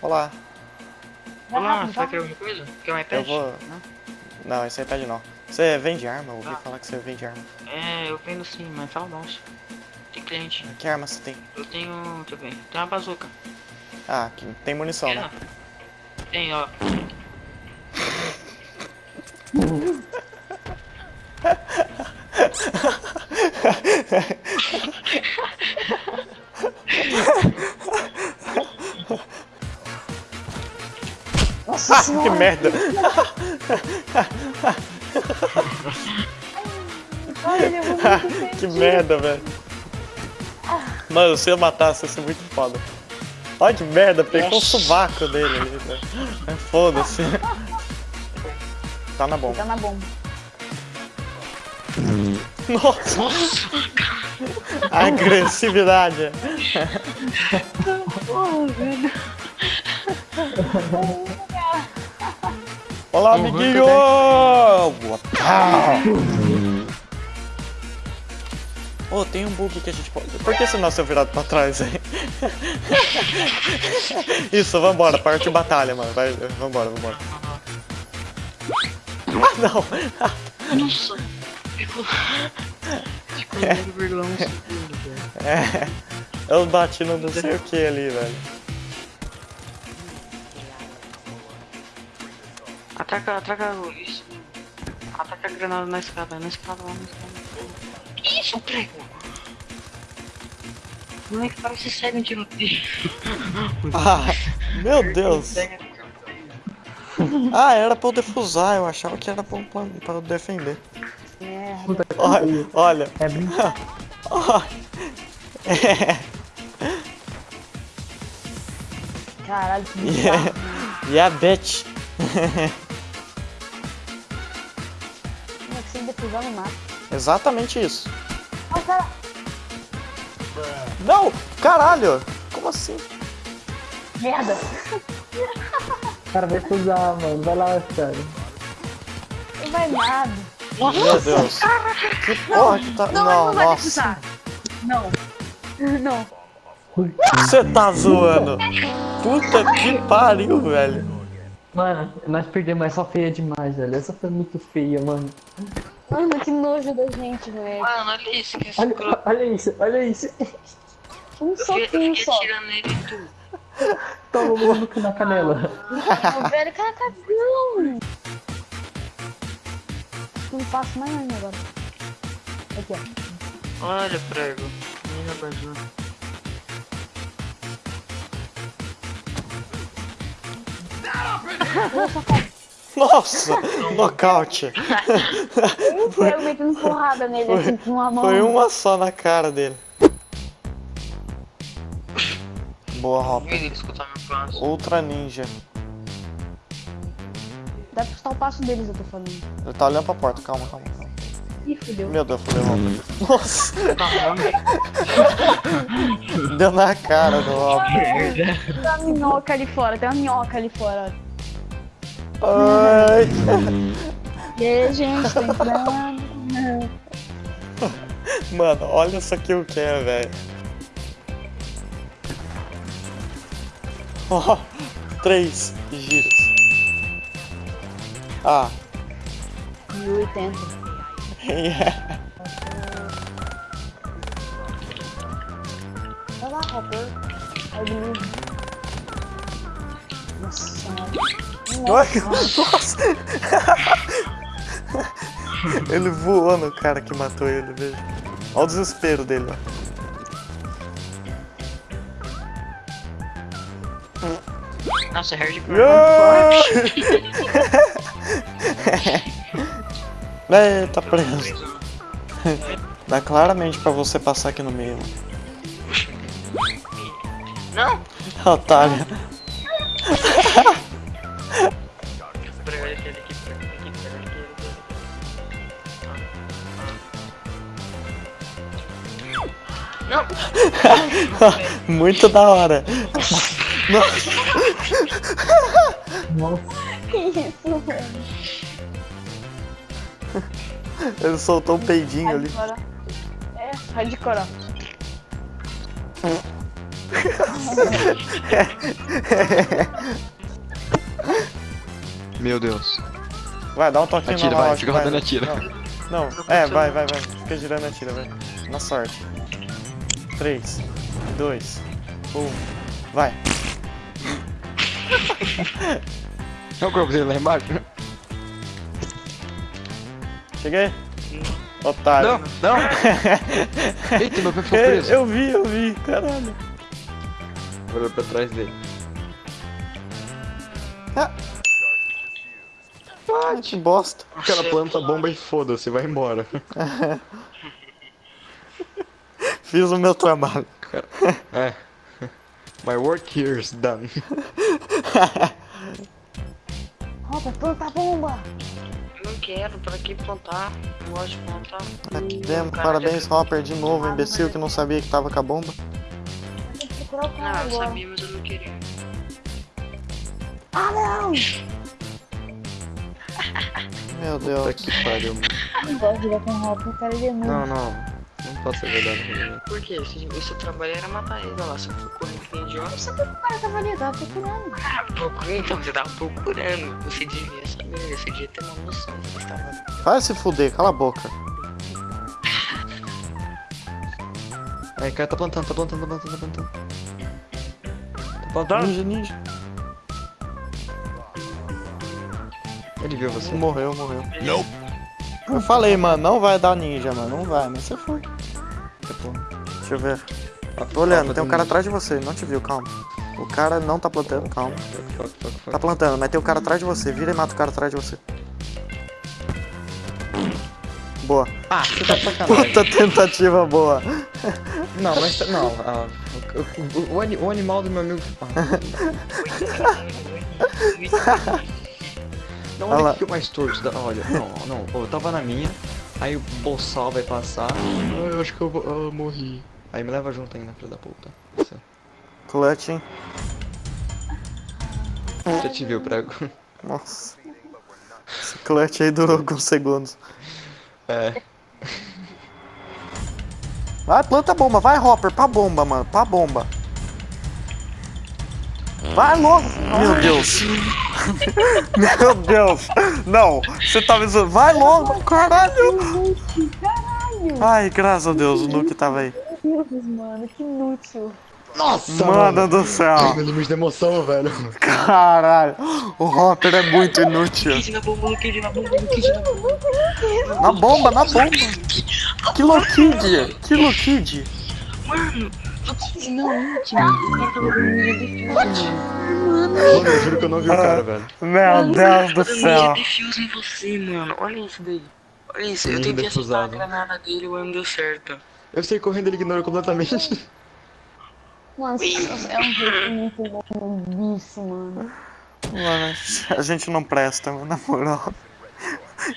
Olá. Olá, rápido, você vai querer alguma coisa? Quer um iPad? Eu vou. Não? Não, esse iPad não. Você vende arma? Eu ouvi Ah. falar que você vende arma. É, eu vendo sim, mas fala nossa. Tem cliente. Que arma você tem? Eu tenho. Deixa eu ver. Tem uma bazuca. Ah, tem munição, né? Tem, ó. que merda! Ai, ele levou muito que merda, velho. Mano, se eu matasse, ia ser muito foda. Olha que merda, pegou o sovaco dele ali, velho. É, Foda-se. Tá na bomba. Tá na bomba. Nossa, Nossa! agressividade. Olá, Uhum, amiguinho! Ô, tem um bug que a gente pode. Por que você nasceu virado pra trás aí? Isso, vambora, parte de batalha, mano. Vai, vambora, vambora. Ah, não! Nossa! Ficou. Ficou 0,1 segundo, velho. É, eu bati no não sei o que ali, velho. Ataca, ataca o- isso. Ataca a granada na escada, na escada lá, na escada. Que isso, prego? Não é que parece sério um tiroteio. Ah, meu Deus! Ah, era pra eu defusar, eu achava que era pra, pra, pra eu defender. Merda. Olha, olha. É bem... Ó. É, Caralho, que yeah, yeah, bitch. É no? Exatamente isso. Ah, cara. Não, caralho! Como assim? Merda. O cara vai cruzar, mano. Vai lá, cara. Não vai nada. Meu Deus. Que porra que tá. Não, Não, não vai nossa. Não. Não. Você tá zoando. Puta que pariu, velho. Mano, nós perdemos essa feia demais, velho. Essa foi muito feia, mano. Mano, que nojo da gente, velho. Mano, olha isso, que Olha, escroto. olha isso, olha isso. Um Eu eu soquinho só. atirando nele e tudo. Toma o maluco na canela. Não, velho, cara, cagão. Não faço mais nada agora. Aqui, ó. Olha, prego. Menina bazuca. Nossa, nocaute. Foi eu metendo porrada nele assim com uma mão. Foi uma só na cara dele. Boa, Hopper. Ele escutar meu passo. Ultra Ninja. Dá pra escutar o passo deles, eu tô falando. Ele tá olhando pra porta, calma, calma, calma. Ih, fudeu. Meu Deus, fudeu, Hopper. Nossa, Caramba. deu na cara do Hopper. Tem uma minhoca ali fora, tem uma minhoca ali fora. Ai. E aí, gente, tô entrando. Mano, olha só que eu quero, velho. Ó, três giros. Ah, 1080. yeah. Vai lá, Hopper. I believe. Nossa Nossa! ele voou no cara que matou ele, veja. Olha o desespero dele, ó. Nossa, é hardcore. Yeah! Ei, tá preso. Dá claramente pra você passar aqui no meio. Não! Otário. Não! Muito da hora. Nossa. Nossa. Que isso, velho? Ele soltou um peidinho ali. Hardcore. É, hardcore. ó. Meu Deus. Vai, dá um toquinho Atira, na vai, Loud, fica rodando e atira. Não, não, é, vai, vai, vai. Fica girando e atira, vai. Na sorte. 3, 2, 1, vai. É o corpo dele lá embaixo? Cheguei? Otário. Não, não! Eita, meu pé ficou preso. eu vi, eu vi, caralho. Olhou pra trás dele. Ah, que bosta. O cara planta a bomba e foda-se, vai embora. Fiz o meu trabalho. É. My work here is done. Roda, planta a bomba. Eu não quero, pra que plantar? Eu gosto de plantar. Cara, parabéns, Hopper, de novo, imbecil que não sabia que tava com a bomba. Tem que procurar o Não, eu agora. sabia, mas eu não queria. Ah, não! Meu Puta Deus. que pariu, mano. Eu não gosto de jogar com o Hopper, o cara ele é muito. Não, não. Não ser verdade. Rodrigo. Por quê? Se o seu trabalho era matar ele, olha lá, você ficou correndo que nem idiota. Você viu que o cara tava ali, tava procurando. Ah, procura, então, você tava procurando. Você devia saber, você devia ter uma noção do que estava. Vai se fuder, cala a boca. Aí, cara tá plantando, tá plantando, tá plantando, tá plantando. Tá plantando? Ninja, ninja. Ele viu você? Morreu, morreu. Eu falei, mano, não vai dar ninja, mano. Não vai, mas você foi. Deixa eu ver. Tô olhando, tem um cara atrás de você, não te viu, calma. O cara não tá plantando, calma. Tá plantando, mas tem um cara atrás de você. Vira e mata o cara atrás de você. Boa. Ah, você tá de sacanagem. Puta tentativa boa. Não, mas tá- não. ah, o, o- o ani- o animal do meu amigo. Ah. Não, Olha olha que é mais torto. Olha, não, não. Eu tava na minha, aí o boçal vai passar. Ah, eu acho que eu, vou- eu morri. Aí me leva junto ainda, filho da puta. Clutch, hein? Já te viu, prego. Nossa. Esse clutch aí durou alguns segundos. É. Vai, planta a bomba, vai, Hopper, pra bomba, mano, pra bomba. Vai logo! Meu Deus! Meu Deus! Não, você tá me zoando. Vai logo, caralho! Caralho! Ai, graças a Deus, o Nuke tava aí. Meu Deus, mano, que inútil. Nossa, Mano do céu! Meu limite de emoção, velho. Caralho! O Hopper é muito inútil. Kid na bomba, Kid na bomba, Kid na bomba. Na bomba, na bomba! Que Kid! Que Kid! Mano, ninja defuse, mano. Mano, eu juro que eu não vi o cara, velho. Meu Deus do céu! defuse em você, mano. Olha isso daí. Olha isso, eu tentei acertar a granada dele, mas não deu certo. Eu sei correndo, ele ignorou completamente. Você é um jeito muito bom disso, mano. Mano, a gente não presta, mano, na moral.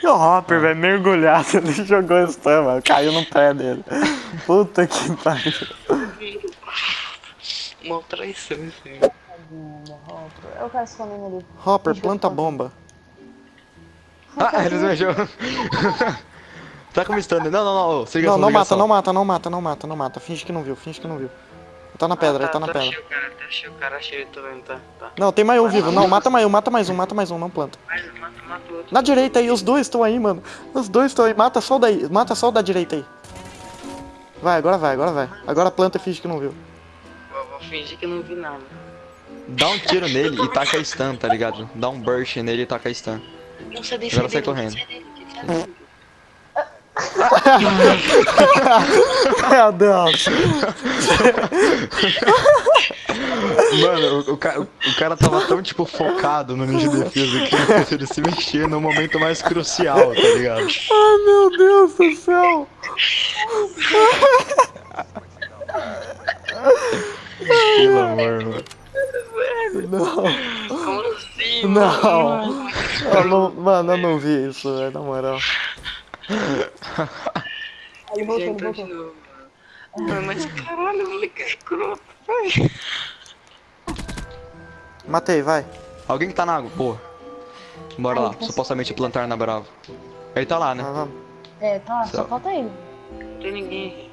E o Hopper, velho, mergulhado, ele jogou stun, mano, caiu no pé dele. Puta que pariu. Uma traição, isso aí. Bomba, Hopper. Eu quero escondendo ali. Hopper, planta a bomba. Ah, eles mexeu. tá com stun. Não, não, não. Se liga Não, não mata, não mata, não mata, não mata, não mata. Finge que não viu, finge que não viu. Tá na pedra, ele tá na pedra. Achei o cara, tá, achei o cara, achei ele também, tá, tá. Não, tem mais um vivo. Não, mata mais um, mata mais um, mata mais um, não planta. Mas mata, mata o outro. Na direita aí, os dois estão aí, mano. Os dois estão aí, mata só o daí, mata só o da direita aí. Vai, agora vai, agora vai. Agora planta e finge que não viu. Fingir que eu não vi nada. Dá um tiro nele e taca a stun, tá ligado? Dá um burst nele e taca a stun. Não, sai Agora sai correndo. daí. Meu Deus. Mano, o, o, ca- o cara tava tão, tipo, focado no ninja defesa que ele se mexer no momento mais crucial, tá ligado? Ai, meu Deus do céu. Pelo amor, mano. Não, Como assim, não. mano? Eu não. Mano, eu não vi isso, velho, na moral. Ele voltou, voltou. novo, mano. Mas caralho, moleque é escroto, vai. Matei, vai. Alguém que tá na água, porra. Bora lá, supostamente plantar na Bravo. Ele tá lá, né? Vamos. É, tá, só Só. falta ele. Não tem ninguém.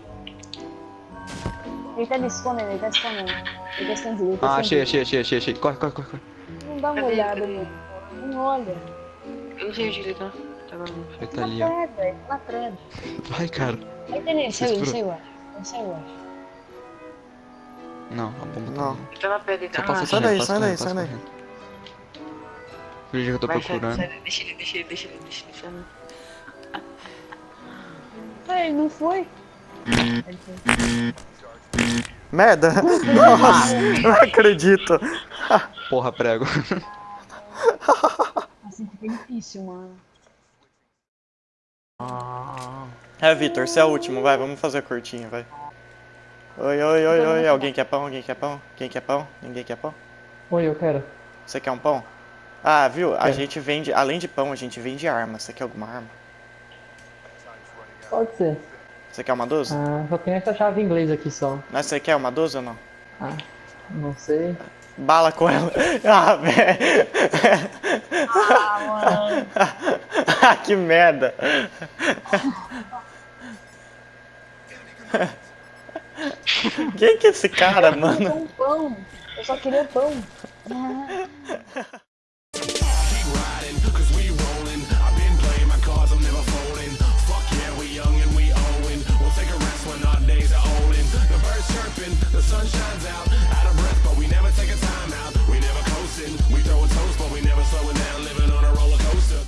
Ele tá escondendo, ele tá escondendo. Ele tá escondido, ele tá Ah, achei, achei, achei, achei, achei. Corre, corre, corre, corre. Não dá uma Cadê? olhada, Cadê? meu. Não olha. Eu não sei onde ele tá. Tá. Ele tá ali, ó. tá na pedra. Vai, cara. Aí tem ele, saiu, ele saiu, eu acho. Ele saiu, eu acho. Não, a bomba tá Não. ali. Ele tá na pedra, ele Só tá passa ah, sai daí, passa sai daí, sai passa daí. Finge que eu tô Vai, procurando. sai, deixa ele, deixa ele, deixa ele, deixa ele, deixa ele. Ah, ele não foi? Ele foi. Merda! Nossa, não acredito. Porra, prego. Assim fica difícil, mano. É, Vitor, você é o último, vai, vamos fazer curtinho, vai. Oi, oi, oi, oi, alguém quer pão? Alguém quer pão? Quem quer pão? Ninguém quer pão? Oi, eu quero. Você quer um pão? Ah, viu? A gente vende, além de pão, a gente vende arma. Você quer alguma arma? Pode ser. Você quer uma 12? Ah, só tem essa chave em inglês aqui só. Mas você quer uma 12 ou não? Ah, não sei. Bala com ela. Ah, velho. Ah, mano. Ah, que merda. Quem que é esse cara, Eu mano? um pão. Eu só queria pão. sun shines out.